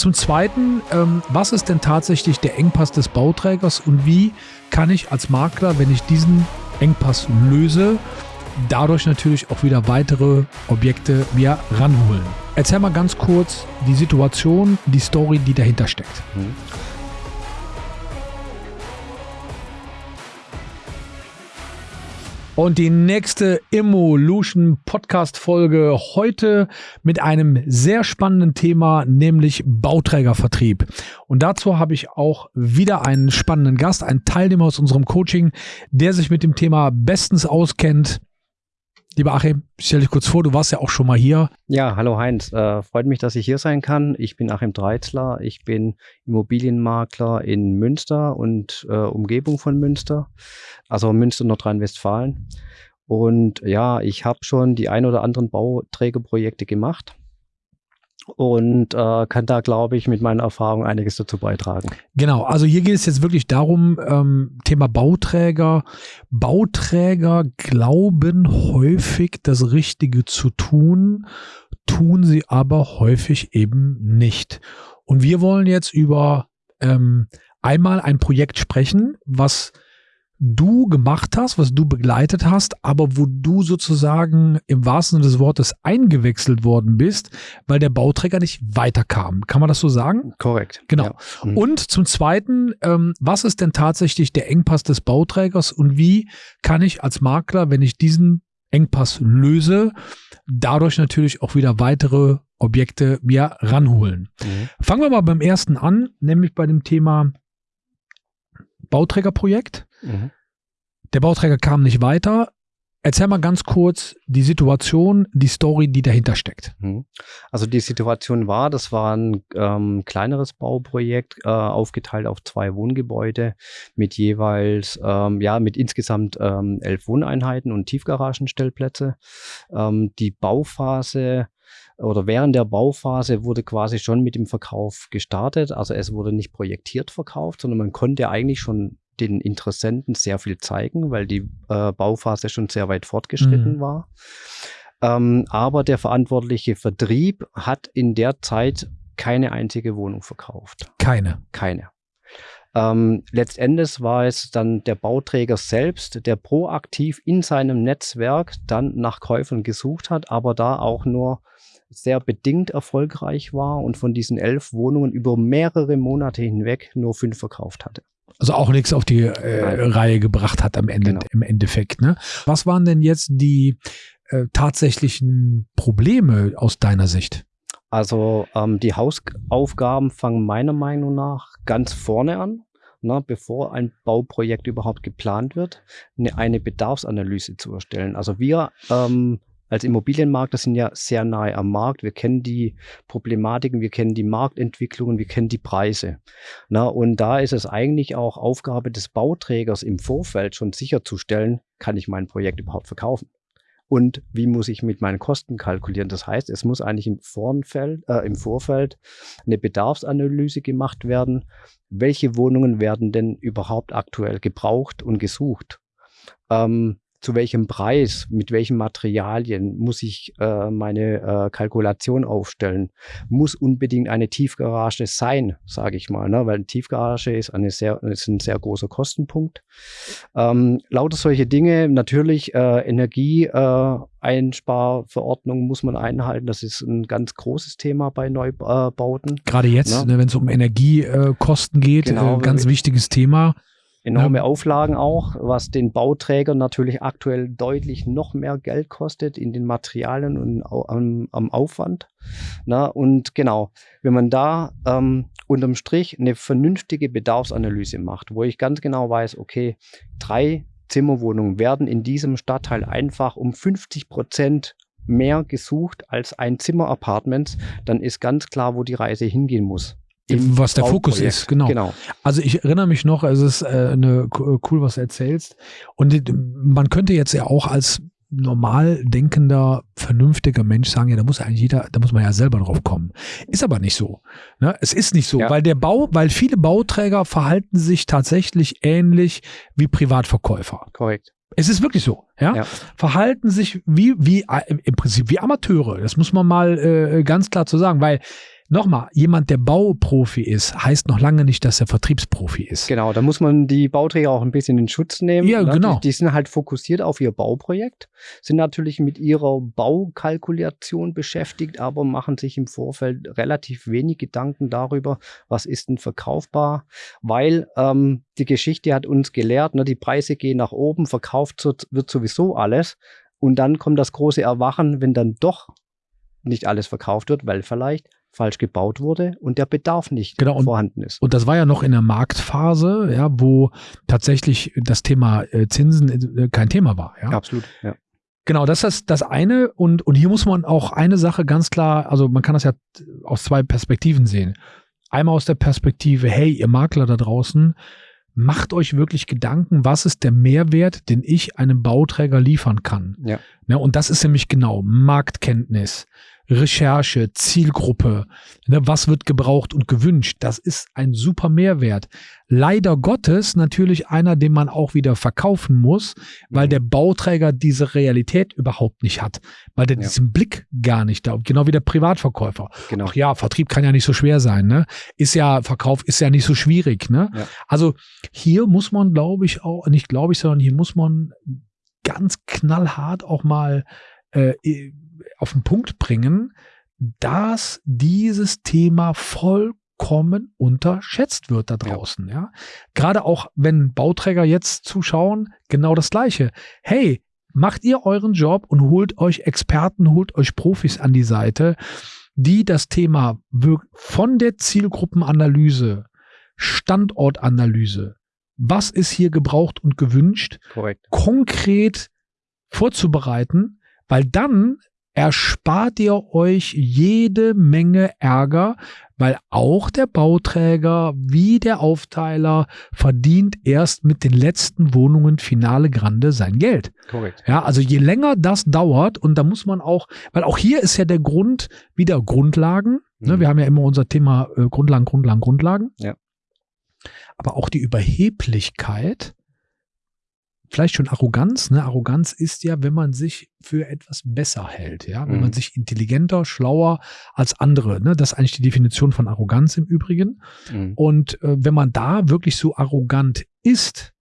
zum Zweiten, ähm, was ist denn tatsächlich der Engpass des Bauträgers und wie kann ich als Makler, wenn ich diesen Engpass löse, dadurch natürlich auch wieder weitere Objekte mir ranholen. Erzähl mal ganz kurz die Situation, die Story, die dahinter steckt. Mhm. Und die nächste Evolution Podcast Folge heute mit einem sehr spannenden Thema, nämlich Bauträgervertrieb. Und dazu habe ich auch wieder einen spannenden Gast, einen Teilnehmer aus unserem Coaching, der sich mit dem Thema bestens auskennt. Lieber Achim, stell dich kurz vor, du warst ja auch schon mal hier. Ja, hallo Heinz. Äh, freut mich, dass ich hier sein kann. Ich bin Achim Dreizler. Ich bin Immobilienmakler in Münster und äh, Umgebung von Münster, also Münster, Nordrhein-Westfalen. Und ja, ich habe schon die ein oder anderen Bauträgerprojekte gemacht und äh, kann da, glaube ich, mit meiner Erfahrung einiges dazu beitragen. Genau, also hier geht es jetzt wirklich darum, ähm, Thema Bauträger. Bauträger glauben häufig, das Richtige zu tun, tun sie aber häufig eben nicht. Und wir wollen jetzt über ähm, einmal ein Projekt sprechen, was du gemacht hast, was du begleitet hast, aber wo du sozusagen im wahrsten Sinne des Wortes eingewechselt worden bist, weil der Bauträger nicht weiterkam. Kann man das so sagen? Korrekt. Genau. Ja. Mhm. Und zum Zweiten, ähm, was ist denn tatsächlich der Engpass des Bauträgers und wie kann ich als Makler, wenn ich diesen Engpass löse, dadurch natürlich auch wieder weitere Objekte mir ranholen. Mhm. Fangen wir mal beim ersten an, nämlich bei dem Thema Bauträgerprojekt. Mhm. Der Bauträger kam nicht weiter. Erzähl mal ganz kurz die Situation, die Story, die dahinter steckt. Mhm. Also die Situation war, das war ein ähm, kleineres Bauprojekt, äh, aufgeteilt auf zwei Wohngebäude mit jeweils, ähm, ja, mit insgesamt ähm, elf Wohneinheiten und Tiefgaragenstellplätze. Ähm, die Bauphase oder während der Bauphase wurde quasi schon mit dem Verkauf gestartet. Also es wurde nicht projektiert verkauft, sondern man konnte eigentlich schon den Interessenten sehr viel zeigen, weil die äh, Bauphase schon sehr weit fortgeschritten mhm. war. Ähm, aber der verantwortliche Vertrieb hat in der Zeit keine einzige Wohnung verkauft. Keine. Keine. Ähm, letztendlich war es dann der Bauträger selbst, der proaktiv in seinem Netzwerk dann nach Käufern gesucht hat, aber da auch nur sehr bedingt erfolgreich war und von diesen elf Wohnungen über mehrere Monate hinweg nur fünf verkauft hatte. Also auch nichts auf die äh, Reihe gebracht hat am Ende, genau. im Endeffekt. Ne? Was waren denn jetzt die äh, tatsächlichen Probleme aus deiner Sicht? Also ähm, die Hausaufgaben fangen meiner Meinung nach ganz vorne an. Na, bevor ein Bauprojekt überhaupt geplant wird, eine, eine Bedarfsanalyse zu erstellen. Also wir ähm, als Immobilienmakler sind ja sehr nahe am Markt. Wir kennen die Problematiken, wir kennen die Marktentwicklungen, wir kennen die Preise. Na, und da ist es eigentlich auch Aufgabe des Bauträgers im Vorfeld schon sicherzustellen, kann ich mein Projekt überhaupt verkaufen? Und wie muss ich mit meinen Kosten kalkulieren? Das heißt, es muss eigentlich im, Vorfeld, äh, im Vorfeld eine Bedarfsanalyse gemacht werden. Welche Wohnungen werden denn überhaupt aktuell gebraucht und gesucht? Ähm, zu welchem Preis, mit welchen Materialien muss ich äh, meine äh, Kalkulation aufstellen? Muss unbedingt eine Tiefgarage sein, sage ich mal, ne? weil eine Tiefgarage ist, eine sehr, ist ein sehr großer Kostenpunkt. Ähm, lauter solche Dinge, natürlich äh, Energieeinsparverordnung äh, muss man einhalten. Das ist ein ganz großes Thema bei Neubauten. Gerade jetzt, ne? wenn es um Energiekosten geht, genau, äh, ganz wichtiges Thema enorme ja. Auflagen auch, was den Bauträgern natürlich aktuell deutlich noch mehr Geld kostet in den Materialien und am, am Aufwand. Na, und genau, wenn man da ähm, unterm Strich eine vernünftige Bedarfsanalyse macht, wo ich ganz genau weiß, okay, drei Zimmerwohnungen werden in diesem Stadtteil einfach um 50 Prozent mehr gesucht als ein Zimmer-Apartments, dann ist ganz klar, wo die Reise hingehen muss was der Fokus ist, genau. genau. Also ich erinnere mich noch, es ist äh, eine, cool, was du erzählst. Und man könnte jetzt ja auch als normal denkender, vernünftiger Mensch sagen, ja, da muss eigentlich jeder, da muss man ja selber drauf kommen. Ist aber nicht so. Ne? Es ist nicht so, ja. weil der Bau, weil viele Bauträger verhalten sich tatsächlich ähnlich wie Privatverkäufer. Korrekt. Es ist wirklich so, ja? ja. Verhalten sich wie, wie, im Prinzip wie Amateure. Das muss man mal äh, ganz klar zu sagen, weil nochmal, jemand, der Bauprofi ist, heißt noch lange nicht, dass er Vertriebsprofi ist. Genau, da muss man die Bauträger auch ein bisschen in Schutz nehmen. Ja, ne? genau. Die, die sind halt fokussiert auf ihr Bauprojekt, sind natürlich mit ihrer Baukalkulation beschäftigt, aber machen sich im Vorfeld relativ wenig Gedanken darüber, was ist denn verkaufbar, weil ähm, die Geschichte hat uns gelehrt, ne, die Preise gehen nach oben, verkauft wird sowieso alles. Und dann kommt das große Erwachen, wenn dann doch nicht alles verkauft wird, weil vielleicht falsch gebaut wurde und der Bedarf nicht genau, und, vorhanden ist. Und das war ja noch in der Marktphase, ja, wo tatsächlich das Thema äh, Zinsen äh, kein Thema war. Ja? Absolut, ja. Genau, das ist das eine. Und, und hier muss man auch eine Sache ganz klar, also man kann das ja aus zwei Perspektiven sehen. Einmal aus der Perspektive, hey, ihr Makler da draußen, macht euch wirklich Gedanken, was ist der Mehrwert, den ich einem Bauträger liefern kann. Ja. ja ne, und das ist nämlich genau Marktkenntnis, Recherche, Zielgruppe, ne, was wird gebraucht und gewünscht. Das ist ein super Mehrwert. Leider Gottes natürlich einer, den man auch wieder verkaufen muss, weil mhm. der Bauträger diese Realität überhaupt nicht hat, weil der ja. diesen Blick gar nicht da, genau wie der Privatverkäufer. Genau. Ach ja, Vertrieb kann ja nicht so schwer sein, ne? Ist ja, Verkauf ist ja nicht so schwierig, ne? Ja. Also hier muss man, glaube ich, auch, nicht glaube ich, sondern hier muss man ganz knallhart auch mal äh, auf den Punkt bringen, dass dieses Thema vollkommen unterschätzt wird da draußen. Ja. ja. Gerade auch, wenn Bauträger jetzt zuschauen, genau das Gleiche. Hey, macht ihr euren Job und holt euch Experten, holt euch Profis an die Seite, die das Thema von der Zielgruppenanalyse, Standortanalyse, was ist hier gebraucht und gewünscht, Korrekt. konkret vorzubereiten, weil dann erspart ihr euch jede Menge Ärger, weil auch der Bauträger wie der Aufteiler verdient erst mit den letzten Wohnungen Finale Grande sein Geld. Korrekt. Ja, also je länger das dauert und da muss man auch, weil auch hier ist ja der Grund wieder Grundlagen. Ne? Mhm. Ne, wir haben ja immer unser Thema äh, Grundlagen, Grundlagen, Grundlagen. Ja. Aber auch die Überheblichkeit vielleicht schon Arroganz. Ne? Arroganz ist ja, wenn man sich für etwas besser hält, ja, wenn mhm. man sich intelligenter, schlauer als andere. Ne? Das ist eigentlich die Definition von Arroganz im Übrigen. Mhm. Und äh, wenn man da wirklich so arrogant ist,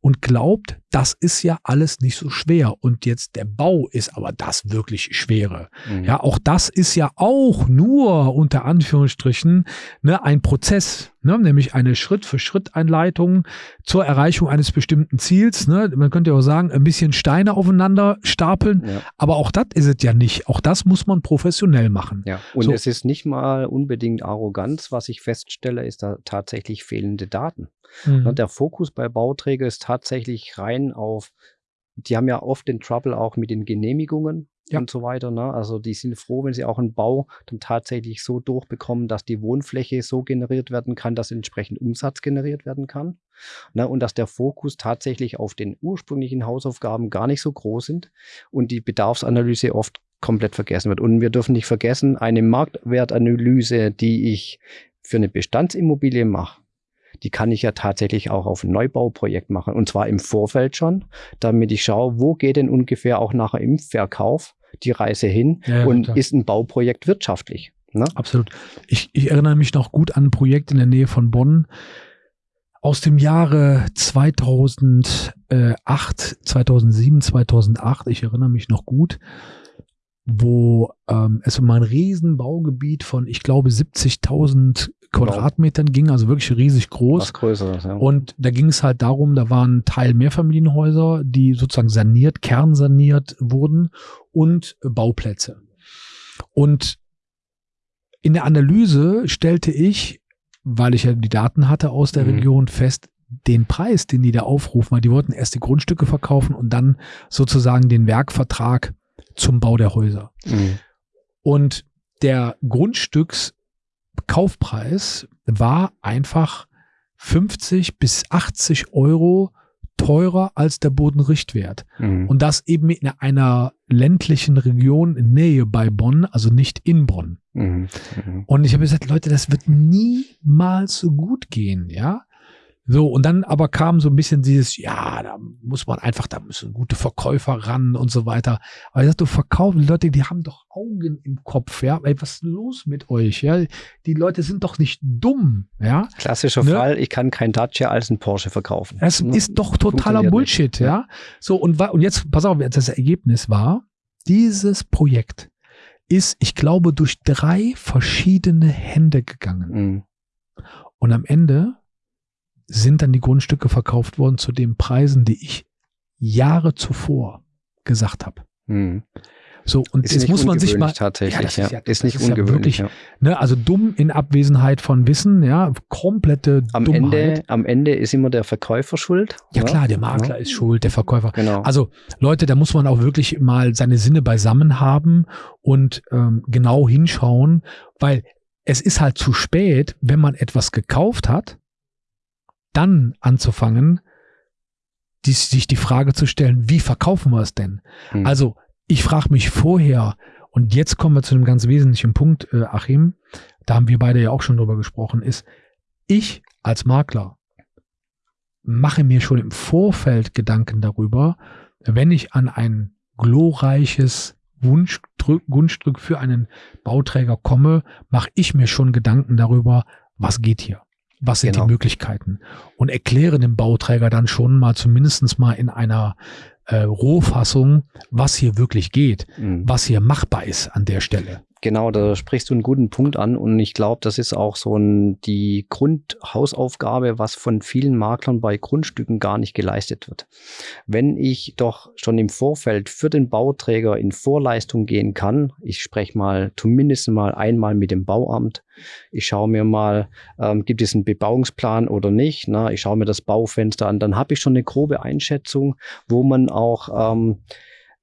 und glaubt, das ist ja alles nicht so schwer und jetzt der Bau ist aber das wirklich Schwere. Mhm. Ja, auch das ist ja auch nur unter Anführungsstrichen ne, ein Prozess, ne, nämlich eine Schritt-für-Schritt-Einleitung zur Erreichung eines bestimmten Ziels. Ne. Man könnte ja auch sagen, ein bisschen Steine aufeinander stapeln, ja. aber auch das ist es ja nicht. Auch das muss man professionell machen. Ja, und so. es ist nicht mal unbedingt Arroganz. Was ich feststelle, ist da tatsächlich fehlende Daten. Mhm. Der Fokus bei Bauträger ist tatsächlich rein auf, die haben ja oft den Trouble auch mit den Genehmigungen ja. und so weiter. Ne? Also die sind froh, wenn sie auch einen Bau dann tatsächlich so durchbekommen, dass die Wohnfläche so generiert werden kann, dass entsprechend Umsatz generiert werden kann. Ne? Und dass der Fokus tatsächlich auf den ursprünglichen Hausaufgaben gar nicht so groß sind und die Bedarfsanalyse oft komplett vergessen wird. Und wir dürfen nicht vergessen, eine Marktwertanalyse, die ich für eine Bestandsimmobilie mache, die kann ich ja tatsächlich auch auf ein Neubauprojekt machen. Und zwar im Vorfeld schon, damit ich schaue, wo geht denn ungefähr auch nachher im Verkauf die Reise hin ja, und total. ist ein Bauprojekt wirtschaftlich. Ne? Absolut. Ich, ich erinnere mich noch gut an ein Projekt in der Nähe von Bonn aus dem Jahre 2008, 2007, 2008. Ich erinnere mich noch gut wo ähm, es um ein Riesenbaugebiet von, ich glaube, 70.000 Quadratmetern wow. ging, also wirklich riesig groß. Was Größeres, ja. Und da ging es halt darum, da waren Teil Mehrfamilienhäuser, die sozusagen saniert, kernsaniert wurden und Bauplätze. Und in der Analyse stellte ich, weil ich ja die Daten hatte aus der mhm. Region, fest, den Preis, den die da aufrufen, weil die wollten erst die Grundstücke verkaufen und dann sozusagen den Werkvertrag zum Bau der Häuser. Mhm. Und der Grundstückskaufpreis war einfach 50 bis 80 Euro teurer als der Bodenrichtwert. Mhm. Und das eben in einer ländlichen Region in Nähe bei Bonn, also nicht in Bonn. Mhm. Mhm. Und ich habe gesagt, Leute, das wird niemals so gut gehen, ja. So, und dann aber kam so ein bisschen dieses, ja, da muss man einfach, da müssen gute Verkäufer ran und so weiter. Aber ich sag, du verkaufen, die Leute, die haben doch Augen im Kopf, ja. Ey, was ist los mit euch? Ja, die Leute sind doch nicht dumm, ja. Klassischer ne? Fall, ich kann kein Dacia als ein Porsche verkaufen. Das ne? ist doch totaler Bullshit, nicht. ja. So, und, und jetzt, pass auf, das Ergebnis war, dieses Projekt ist, ich glaube, durch drei verschiedene Hände gegangen. Mhm. Und am Ende sind dann die Grundstücke verkauft worden zu den Preisen, die ich Jahre zuvor gesagt habe. Hm. So, und ist jetzt muss man sich mal. Tatsächlich, ja, ist, ja, ist nicht ist ungewöhnlich. Ja wirklich, ne, also dumm in Abwesenheit von Wissen, ja, komplette am Dummheit. Ende, am Ende ist immer der Verkäufer schuld. Ja, klar, der Makler ist schuld, der Verkäufer. Genau. Also, Leute, da muss man auch wirklich mal seine Sinne beisammen haben und ähm, genau hinschauen, weil es ist halt zu spät, wenn man etwas gekauft hat dann anzufangen, die, sich die Frage zu stellen, wie verkaufen wir es denn? Mhm. Also ich frage mich vorher, und jetzt kommen wir zu einem ganz wesentlichen Punkt, äh, Achim, da haben wir beide ja auch schon drüber gesprochen, ist, ich als Makler mache mir schon im Vorfeld Gedanken darüber, wenn ich an ein glorreiches Wunschdrück, Wunschdrück für einen Bauträger komme, mache ich mir schon Gedanken darüber, was geht hier. Was sind genau. die Möglichkeiten? Und erkläre dem Bauträger dann schon mal zumindestens mal in einer äh, Rohfassung, was hier wirklich geht, mhm. was hier machbar ist an der Stelle. Genau, da sprichst du einen guten Punkt an und ich glaube, das ist auch so ein, die Grundhausaufgabe, was von vielen Maklern bei Grundstücken gar nicht geleistet wird. Wenn ich doch schon im Vorfeld für den Bauträger in Vorleistung gehen kann, ich spreche mal zumindest mal einmal mit dem Bauamt, ich schaue mir mal, ähm, gibt es einen Bebauungsplan oder nicht, na, ich schaue mir das Baufenster an, dann habe ich schon eine grobe Einschätzung, wo man auch ähm,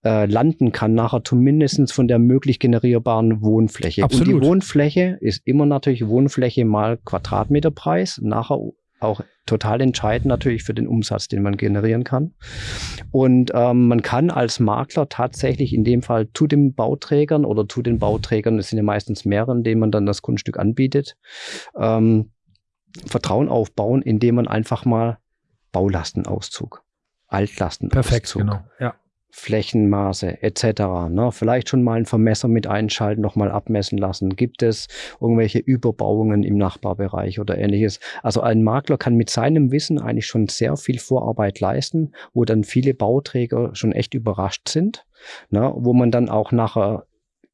äh, landen kann, nachher zumindest von der möglich generierbaren Wohnfläche. Absolut. Und die Wohnfläche ist immer natürlich Wohnfläche mal Quadratmeterpreis, nachher auch total entscheidend natürlich für den Umsatz, den man generieren kann. Und ähm, man kann als Makler tatsächlich in dem Fall zu den Bauträgern oder zu den Bauträgern, es sind ja meistens mehrere, denen man dann das Grundstück anbietet, ähm, Vertrauen aufbauen, indem man einfach mal Baulastenauszug, Altlastenauszug, Perfekt, genau. Ja. Flächenmaße etc. Ne? Vielleicht schon mal ein Vermesser mit einschalten, nochmal abmessen lassen. Gibt es irgendwelche Überbauungen im Nachbarbereich oder ähnliches? Also ein Makler kann mit seinem Wissen eigentlich schon sehr viel Vorarbeit leisten, wo dann viele Bauträger schon echt überrascht sind, ne? wo man dann auch nachher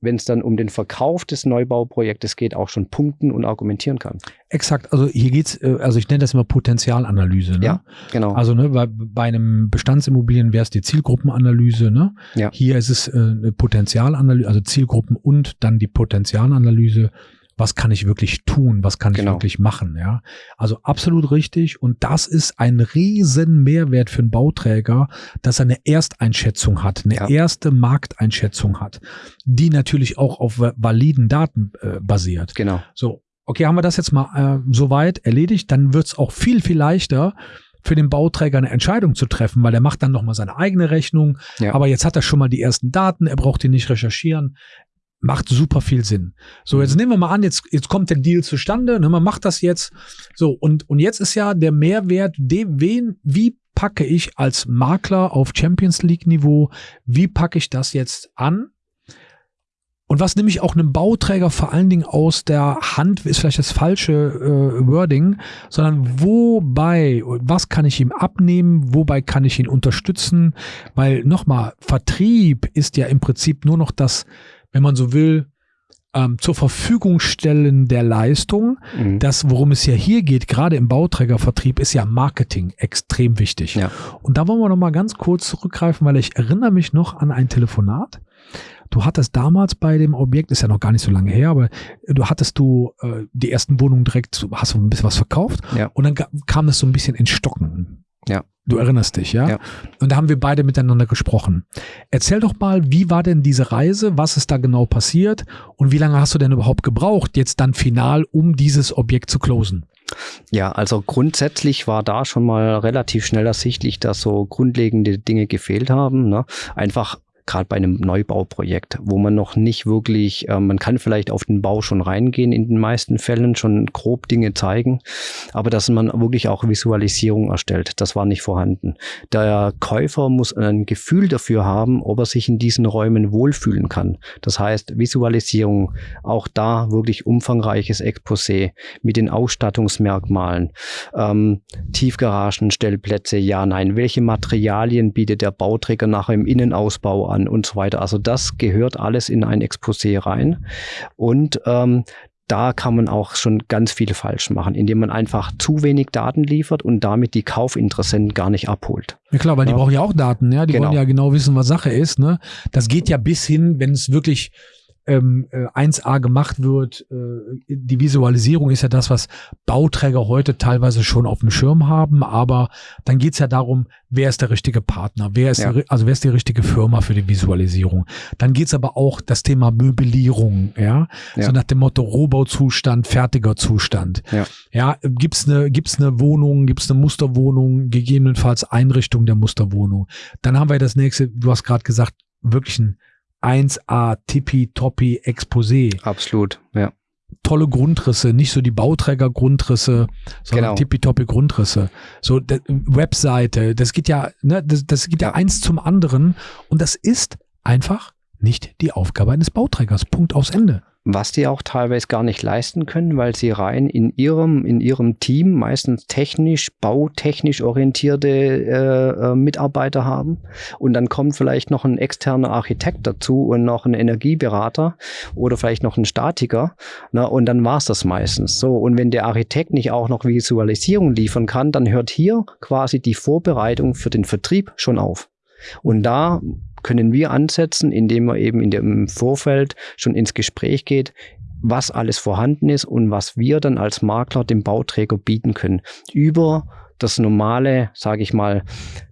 wenn es dann um den Verkauf des Neubauprojektes geht, auch schon punkten und argumentieren kann. Exakt, also hier geht's, äh, also ich nenne das immer Potenzialanalyse. Ne? Ja, genau. Also ne, bei, bei einem Bestandsimmobilien wäre es die Zielgruppenanalyse. Ne? Ja. Hier ist es äh, eine Potenzialanalyse, also Zielgruppen und dann die Potenzialanalyse was kann ich wirklich tun, was kann genau. ich wirklich machen, ja. Also absolut richtig und das ist ein riesen Mehrwert für einen Bauträger, dass er eine Ersteinschätzung hat, eine ja. erste Markteinschätzung hat, die natürlich auch auf validen Daten äh, basiert. Genau. So, okay, haben wir das jetzt mal äh, soweit erledigt, dann wird's auch viel, viel leichter, für den Bauträger eine Entscheidung zu treffen, weil er macht dann nochmal seine eigene Rechnung. Ja. Aber jetzt hat er schon mal die ersten Daten, er braucht die nicht recherchieren macht super viel Sinn. So, jetzt mhm. nehmen wir mal an, jetzt, jetzt kommt der Deal zustande, ne, man macht das jetzt. So, und, und jetzt ist ja der Mehrwert, dem, wen, wie packe ich als Makler auf Champions League Niveau, wie packe ich das jetzt an? Und was nehme ich auch einem Bauträger vor allen Dingen aus der Hand, ist vielleicht das falsche äh, Wording, sondern wobei, was kann ich ihm abnehmen, wobei kann ich ihn unterstützen? Weil nochmal, Vertrieb ist ja im Prinzip nur noch das, wenn man so will, ähm, zur Verfügung stellen der Leistung. Mhm. Das, worum es ja hier geht, gerade im Bauträgervertrieb, ist ja Marketing extrem wichtig. Ja. Und da wollen wir noch mal ganz kurz zurückgreifen, weil ich erinnere mich noch an ein Telefonat. Du hattest damals bei dem Objekt, ist ja noch gar nicht so lange her, aber du hattest du äh, die ersten Wohnungen direkt, hast du ein bisschen was verkauft ja. und dann kam das so ein bisschen in Stocken. Ja. Du erinnerst dich, ja? ja? Und da haben wir beide miteinander gesprochen. Erzähl doch mal, wie war denn diese Reise? Was ist da genau passiert? Und wie lange hast du denn überhaupt gebraucht, jetzt dann final, um dieses Objekt zu closen? Ja, also grundsätzlich war da schon mal relativ schnell ersichtlich, dass so grundlegende Dinge gefehlt haben. Ne? Einfach gerade bei einem Neubauprojekt, wo man noch nicht wirklich, äh, man kann vielleicht auf den Bau schon reingehen, in den meisten Fällen schon grob Dinge zeigen, aber dass man wirklich auch Visualisierung erstellt, das war nicht vorhanden. Der Käufer muss ein Gefühl dafür haben, ob er sich in diesen Räumen wohlfühlen kann. Das heißt, Visualisierung, auch da wirklich umfangreiches Exposé mit den Ausstattungsmerkmalen, ähm, Tiefgaragen, Stellplätze, ja, nein, welche Materialien bietet der Bauträger nachher im Innenausbau an und so weiter. Also das gehört alles in ein Exposé rein. Und ähm, da kann man auch schon ganz viel falsch machen, indem man einfach zu wenig Daten liefert und damit die Kaufinteressenten gar nicht abholt. Ja klar, weil ja. die brauchen ja auch Daten, ja. Die genau. wollen ja genau wissen, was Sache ist. Ne? Das geht ja bis hin, wenn es wirklich ähm, 1A äh, gemacht wird. Äh, die Visualisierung ist ja das, was Bauträger heute teilweise schon auf dem Schirm haben, aber dann geht's ja darum, wer ist der richtige Partner, wer ist ja. die, also wer ist die richtige Firma für die Visualisierung. Dann geht's aber auch das Thema Möblierung, ja, ja. so nach dem Motto Rohbauzustand, fertiger Zustand. Ja, ja gibt's eine gibt's eine Wohnung, gibt's eine Musterwohnung, gegebenenfalls Einrichtung der Musterwohnung. Dann haben wir das nächste, du hast gerade gesagt, wirklich ein 1A tippitoppi Exposé. Absolut, ja. Tolle Grundrisse, nicht so die Bauträger-Grundrisse, sondern genau. tippitoppi Grundrisse. So Webseite, das geht ja, ne, das, das geht ja. ja eins zum anderen und das ist einfach nicht die Aufgabe eines Bauträgers. Punkt aus Ende was die auch teilweise gar nicht leisten können, weil sie rein in ihrem, in ihrem Team meistens technisch, bautechnisch orientierte äh, äh, Mitarbeiter haben. Und dann kommt vielleicht noch ein externer Architekt dazu und noch ein Energieberater oder vielleicht noch ein Statiker. Na, und dann war's das meistens. So, und wenn der Architekt nicht auch noch Visualisierung liefern kann, dann hört hier quasi die Vorbereitung für den Vertrieb schon auf. Und da können wir ansetzen, indem man eben in dem Vorfeld schon ins Gespräch geht, was alles vorhanden ist und was wir dann als Makler dem Bauträger bieten können. Über das normale, sage ich mal,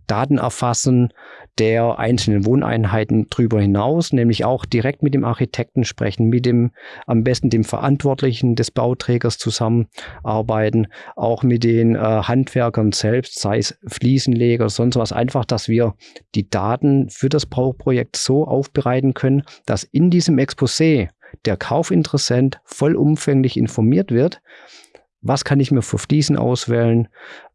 Datenerfassen der einzelnen Wohneinheiten drüber hinaus, nämlich auch direkt mit dem Architekten sprechen, mit dem am besten dem Verantwortlichen des Bauträgers zusammenarbeiten, auch mit den äh, Handwerkern selbst, sei es Fliesenleger sonst was, einfach, dass wir die Daten für das Bauprojekt so aufbereiten können, dass in diesem Exposé der Kaufinteressent vollumfänglich informiert wird, was kann ich mir für Fliesen auswählen,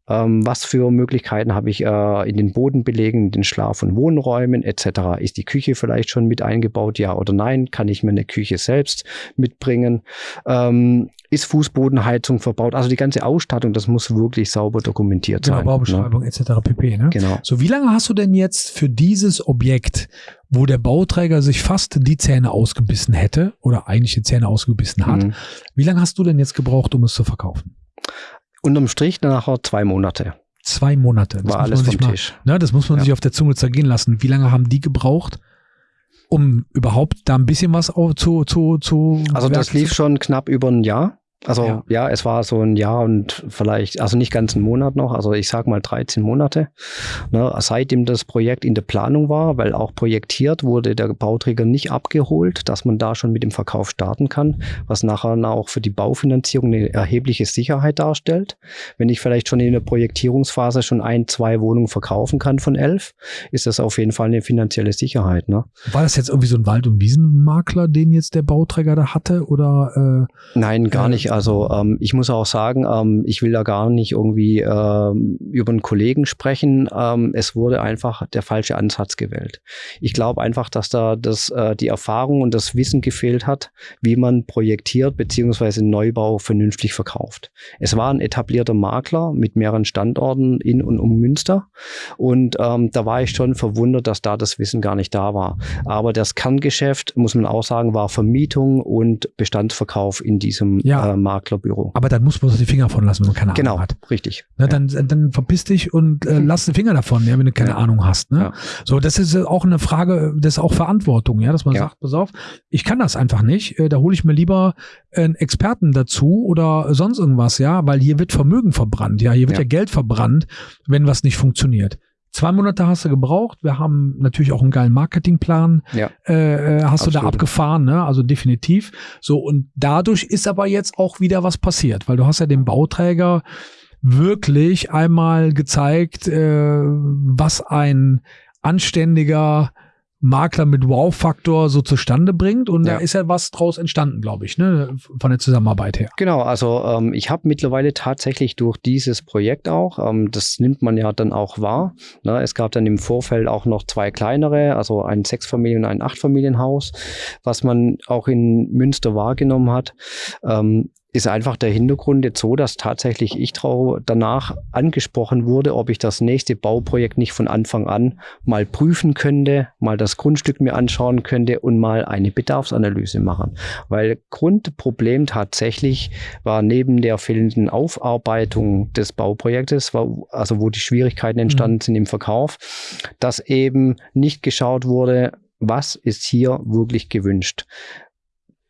ähm, was für Möglichkeiten habe ich äh, in den Bodenbelegen, in den Schlaf- und Wohnräumen etc. Ist die Küche vielleicht schon mit eingebaut, ja oder nein? Kann ich mir eine Küche selbst mitbringen? Ähm, ist Fußbodenheizung verbaut? Also die ganze Ausstattung, das muss wirklich sauber dokumentiert genau, sein. Baubeschreibung ne? etc. pp. Ne? Genau. So, wie lange hast du denn jetzt für dieses Objekt, wo der Bauträger sich fast die Zähne ausgebissen hätte oder eigentlich die Zähne ausgebissen hat, mhm. wie lange hast du denn jetzt gebraucht, um es zu verkaufen? Unterm Strich nachher zwei Monate. Zwei Monate. Das War alles vom mal, Tisch. Ne, das muss man ja. sich auf der Zunge zergehen lassen. Wie lange haben die gebraucht, um überhaupt da ein bisschen was zu, zu, zu Also das lief schon knapp über ein Jahr. Also ja. ja. es war so ein Jahr und vielleicht, also nicht ganz einen Monat noch, also ich sag mal 13 Monate, ne, seitdem das Projekt in der Planung war, weil auch projektiert wurde der Bauträger nicht abgeholt, dass man da schon mit dem Verkauf starten kann, was nachher auch für die Baufinanzierung eine erhebliche Sicherheit darstellt. Wenn ich vielleicht schon in der Projektierungsphase schon ein, zwei Wohnungen verkaufen kann von elf, ist das auf jeden Fall eine finanzielle Sicherheit. Ne? War das jetzt irgendwie so ein Wald- und Wiesenmakler, den jetzt der Bauträger da hatte oder? Äh, Nein, gar äh, nicht also ähm, ich muss auch sagen, ähm, ich will da gar nicht irgendwie ähm, über einen Kollegen sprechen. Ähm, es wurde einfach der falsche Ansatz gewählt. Ich glaube einfach, dass da das, äh, die Erfahrung und das Wissen gefehlt hat, wie man projektiert beziehungsweise Neubau vernünftig verkauft. Es war ein etablierter Makler mit mehreren Standorten in und um Münster und ähm, da war ich schon verwundert, dass da das Wissen gar nicht da war. Aber das Kerngeschäft, muss man auch sagen, war Vermietung und Bestandsverkauf in diesem ja. Äh, Maklerbüro. Aber dann muss man die Finger davon lassen, wenn man keine genau, Ahnung hat. Genau, richtig. Ne, dann, dann verpiss dich und äh, lass die Finger davon, ja, wenn du keine ja. Ahnung hast. Ne? Ja. So, das ist auch eine Frage, das ist auch Verantwortung, ja, dass man sagt, pass auf, ich kann das einfach nicht. Äh, da hole ich mir lieber einen Experten dazu oder sonst irgendwas, ja, weil hier wird Vermögen verbrannt, ja, hier wird ja, Geld verbrannt, wenn was nicht funktioniert. Zwei Monate hast du gebraucht. Wir haben natürlich auch einen geilen Marketingplan. Ja. Äh, äh hast Absolut. du da abgefahren, ne? Also definitiv. So, und dadurch ist aber jetzt auch wieder was passiert, weil du hast ja dem Bauträger wirklich einmal gezeigt, äh, was ein anständiger Makler mit Wow-Faktor so zustande bringt. Und Ja. da ist ja was draus entstanden, glaube ich, ne? von der Zusammenarbeit her. Genau, also ähm, ich habe mittlerweile tatsächlich durch dieses Projekt auch, ähm, das nimmt man ja dann auch wahr. Ne? Es gab dann im Vorfeld auch noch zwei kleinere, also ein Sechsfamilien- und ein Achtfamilienhaus, was man auch in Münster wahrgenommen hat. Ähm, ist einfach der Hintergrund jetzt so, dass tatsächlich ich danach angesprochen wurde, ob ich das nächste Bauprojekt nicht von Anfang an mal prüfen könnte, mal das Grundstück mir anschauen könnte und mal eine Bedarfsanalyse machen. Weil Grundproblem tatsächlich war neben der fehlenden Aufarbeitung des Bauprojektes, war, also wo die Schwierigkeiten entstanden sind im Verkauf, dass eben nicht geschaut wurde, was ist hier wirklich gewünscht.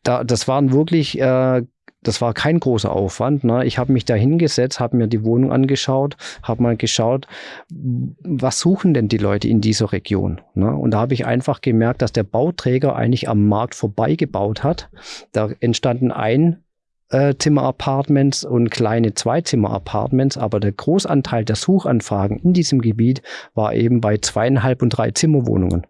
Da, das waren wirklich äh, das war kein großer Aufwand. Ne? Ich habe mich da hingesetzt, habe mir die Wohnung angeschaut, habe mal geschaut, was suchen denn die Leute in dieser Region? Ne? Und da habe ich einfach gemerkt, dass der Bauträger eigentlich am Markt vorbeigebaut hat. Da entstanden ein Zimmer-Apartments und kleine Zweizimmer-Apartments, aber der Großanteil der Suchanfragen in diesem Gebiet war eben bei zweieinhalb und drei Zimmerwohnungen.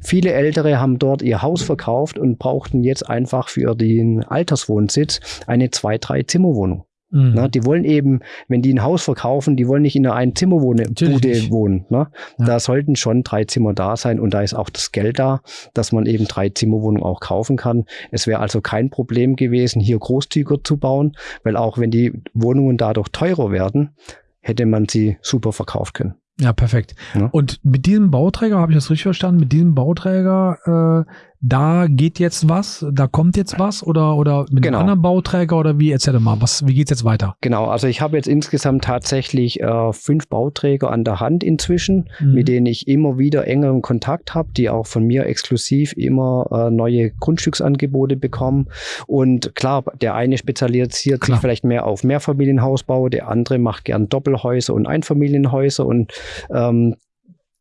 Viele Ältere haben dort ihr Haus verkauft und brauchten jetzt einfach für den Alterswohnsitz eine zwei, drei Zimmerwohnung. Mhm. Ne? Die wollen eben, wenn die ein Haus verkaufen, die wollen nicht in einer ein Zimmerwohne Natürlich Bude wohnen. Ne? Ja. Da sollten schon drei Zimmer da sein und da ist auch das Geld da, dass man eben drei Zimmerwohnungen auch kaufen kann. Es wäre also kein Problem gewesen, hier großzügiger zu bauen, weil auch wenn die Wohnungen dadurch teurer werden, hätte man sie super verkaufen können. Ja, perfekt. Ja. Und mit diesem Bauträger, habe ich das richtig verstanden, mit diesem Bauträger, äh, da geht jetzt was, da kommt jetzt was oder, oder mit Genau. einem anderen Bauträger oder wie? Erzähl mal, was, wie geht's jetzt weiter? Genau, also ich habe jetzt insgesamt tatsächlich äh, fünf Bauträger an der Hand inzwischen. Mhm. mit denen ich immer wieder engeren Kontakt habe, die auch von mir exklusiv immer äh, neue Grundstücksangebote bekommen. Und klar, der eine spezialisiert Klar. sich vielleicht mehr auf Mehrfamilienhausbau, der andere macht gern Doppelhäuser und Einfamilienhäuser und ähm,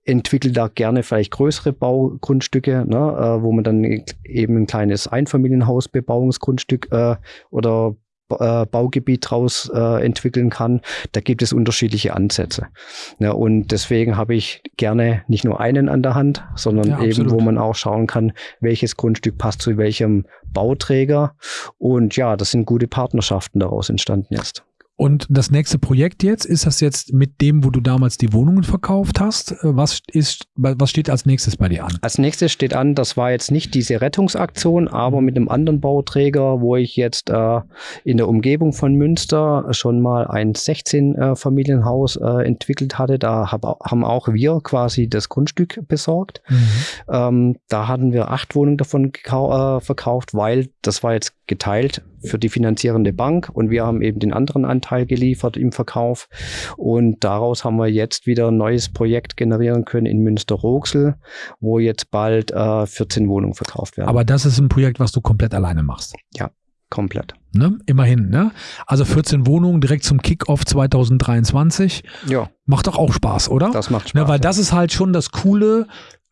entwickelt da gerne vielleicht größere Baugrundstücke, ne, äh, wo man dann eben ein kleines Einfamilienhausbebauungsgrundstück äh, oder äh, Baugebiet draus äh, entwickeln kann. Da gibt es unterschiedliche Ansätze. Ja, und deswegen habe ich gerne nicht nur einen an der Hand, sondern Ja, eben, absolut. wo man auch schauen kann, welches Grundstück passt zu welchem Bauträger. Und ja, das sind gute Partnerschaften daraus entstanden jetzt. Und das nächste Projekt jetzt, ist das jetzt mit dem, wo du damals die Wohnungen verkauft hast? Äh, Was ist, was steht als nächstes bei dir an? Als nächstes steht an, das war jetzt nicht diese Rettungsaktion, aber mit einem anderen Bauträger, wo ich jetzt äh, in der Umgebung von Münster schon mal ein 16-Familienhaus äh, entwickelt hatte. Da hab, haben auch wir quasi das Grundstück besorgt. Ähm, da hatten wir acht Wohnungen davon äh, verkauft, weil das war jetzt geteilt für die finanzierende Bank und wir haben eben den anderen Anteil geliefert im Verkauf und daraus haben wir jetzt wieder ein neues Projekt generieren können in Münster-Roxel, wo jetzt bald äh, 14 Wohnungen verkauft werden. Aber das ist ein Projekt, was du komplett alleine machst. komplett. Ne? Immerhin, ne? Also 14 Wohnungen direkt zum Kickoff 2023. Ja, Macht doch auch Spaß, oder? das macht Spaß. Ne, weil das ist halt schon das Coole,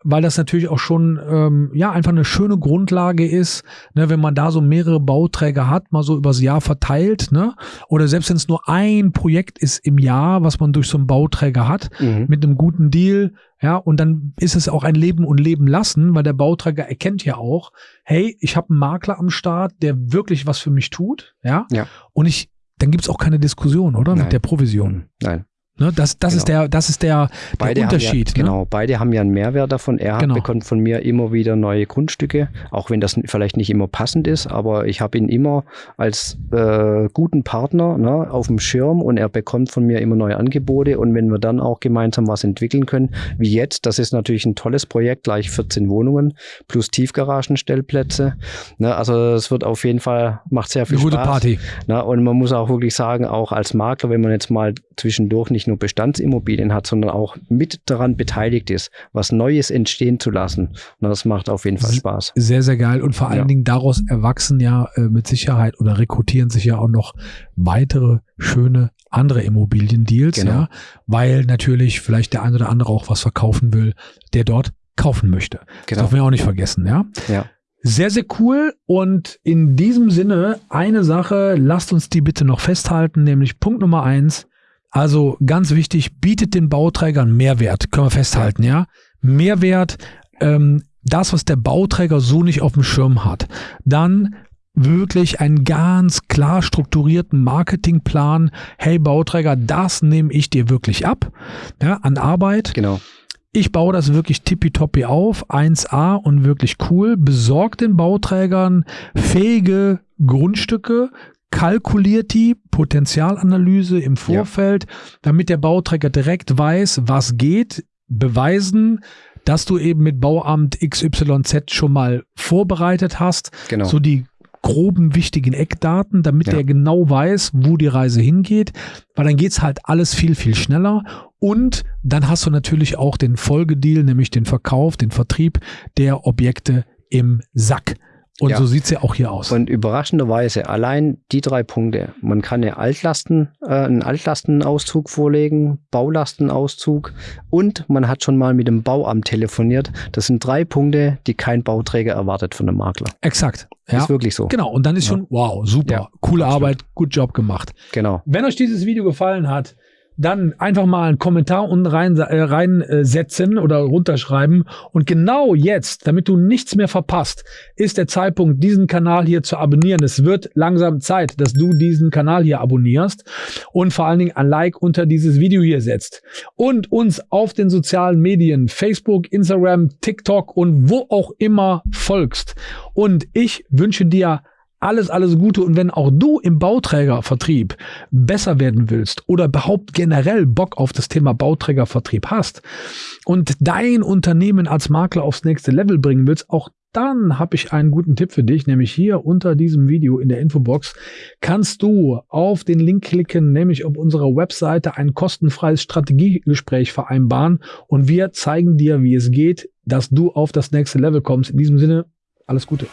weil das natürlich auch schon ähm, ja einfach eine schöne Grundlage ist, ne, wenn man da so mehrere Bauträger hat, mal so übers Jahr verteilt, ne? Oder selbst wenn es nur ein Projekt ist im Jahr, was man durch so einen Bauträger hat, mhm. mit einem guten Deal, ja, und dann ist es auch ein Leben und Leben lassen, weil der Bauträger erkennt ja auch, hey, ich habe einen Makler am Start, der wirklich was für mich tut, ja, Ja. und ich, dann gibt's auch keine Diskussion, oder? Nein. Mit der Provision. Nein. Ne? Das, das ist Genau. der, das ist der, der Unterschied. Ja, ne? Genau, beide haben ja einen Mehrwert davon. Er Genau. bekommt von mir immer wieder neue Grundstücke, auch wenn das vielleicht nicht immer passend ist, aber ich habe ihn immer als äh, guten Partner ne, auf dem Schirm und er bekommt von mir immer neue Angebote und wenn wir dann auch gemeinsam was entwickeln können, wie jetzt, das ist natürlich ein tolles Projekt, gleich 14 Wohnungen plus Tiefgaragenstellplätze. Ne, also es wird auf jeden Fall, macht sehr viel Eine gute Spaß. Party. Na, und man muss auch wirklich sagen, auch als Makler, wenn man jetzt mal zwischendurch nicht nur Bestandsimmobilien hat, sondern auch mit daran beteiligt ist, was Neues entstehen zu lassen, na, das macht auf jeden Fall Spaß. Sehr, sehr geil. Und vor allen Ja. Dingen daraus erwachsen ja äh, mit Sicherheit oder rekrutieren sich ja auch noch weitere schöne andere Immobiliendeals, Genau. ja, weil natürlich vielleicht der ein oder andere auch was verkaufen will, der dort kaufen möchte. Das Genau. dürfen wir auch nicht vergessen, ja. Ja. Sehr, sehr cool. Und in diesem Sinne, eine Sache, lasst uns die bitte noch festhalten, nämlich Punkt Nummer eins. Also ganz wichtig, bietet den Bauträgern Mehrwert, können wir festhalten, ja. Mehrwert, ähm, das, was der Bauträger so nicht auf dem Schirm hat, dann wirklich einen ganz klar strukturierten Marketingplan. Hey Bauträger, das nehme ich dir wirklich ab ja, an Arbeit. Genau. Ich baue das wirklich tippitoppi auf, 1A und wirklich cool. Besorgt den Bauträgern fähige Grundstücke, kalkuliert die Potenzialanalyse im Vorfeld, ja. damit der Bauträger direkt weiß, was geht, beweisen, dass du eben mit Bauamt XYZ schon mal vorbereitet hast. Genau. So die groben wichtigen Eckdaten, damit ja. er genau weiß, wo die Reise hingeht, weil dann geht's halt alles viel, viel schneller und dann hast du natürlich auch den Folgedeal, nämlich den Verkauf, den Vertrieb der Objekte im Sack. Und ja. so sieht's ja auch hier aus. Und überraschenderweise allein die drei Punkte. Man kann eine Altlasten, äh, einen Altlastenauszug vorlegen, Baulastenauszug und man hat schon mal mit dem Bauamt telefoniert. Das sind drei Punkte, die kein Bauträger erwartet von einem Makler. Exakt. Ja. Ist wirklich so. Genau. Und dann ist ja. schon, wow, super, coole Arbeit, gut Job gemacht. Genau. Wenn euch dieses Video gefallen hat, dann einfach mal einen Kommentar unten rein, äh, reinsetzen oder runterschreiben. Und genau jetzt, damit du nichts mehr verpasst, ist der Zeitpunkt, diesen Kanal hier zu abonnieren. Es wird langsam Zeit, dass du diesen Kanal hier abonnierst und vor allen Dingen ein Like unter dieses Video hier setzt. Und uns auf den sozialen Medien, Facebook, Instagram, TikTok und wo auch immer folgst. Und ich wünsche dir alles, alles Gute. Und wenn auch du im Bauträgervertrieb besser werden willst oder überhaupt generell Bock auf das Thema Bauträgervertrieb hast und dein Unternehmen als Makler aufs nächste Level bringen willst, auch dann habe ich einen guten Tipp für dich, nämlich hier unter diesem Video in der Infobox kannst du auf den Link klicken, nämlich auf unserer Webseite ein kostenfreies Strategiegespräch vereinbaren und wir zeigen dir, wie es geht, dass du auf das nächste Level kommst. In diesem Sinne, alles Gute.